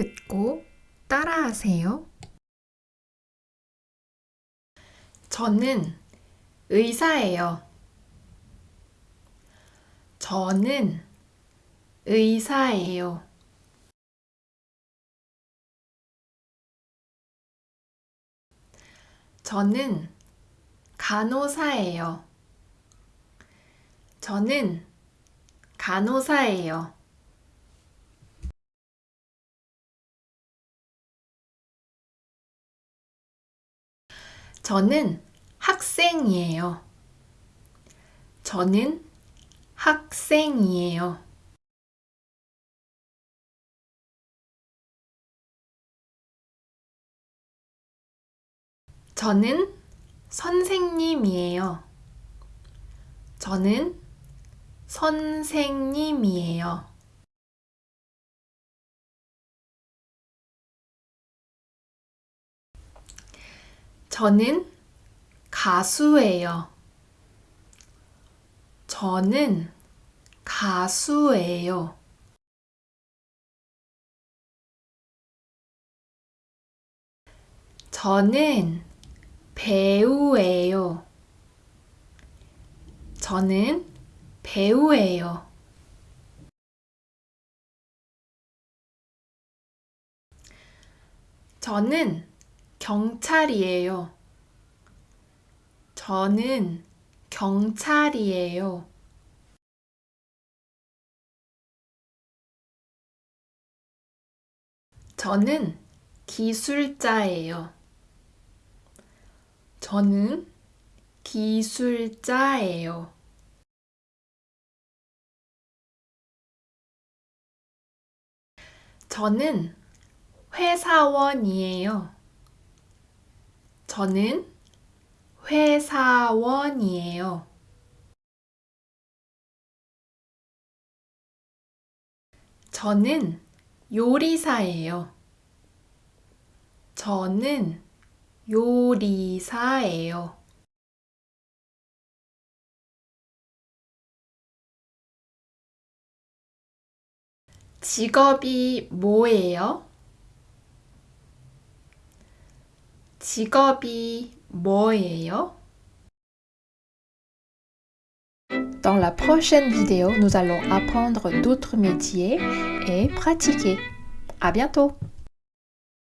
듣고 따라하세요. 저는 의사예요. 저는 의사예요. 저는 간호사예요. 저는 간호사예요. 저는 학생이에요. 저는 학생이에요. 저는 선생님이에요. 저는 선생님이에요. 저는 가수예요. 저는 가수예요. 저는 배우예요. 저는 배우예요. 저는 경찰이에요. 저는 경찰이에요. 저는 기술자예요. 저는 기술자예요. 저는 회사원이에요. 저는 회사원이에요. 저는 요리사예요. 저는 요리사예요. 직업이 뭐예요? 직업이 뭐예요? Dans la prochaine vidéo, nous allons apprendre d'autres métiers et pratiquer. À bientôt!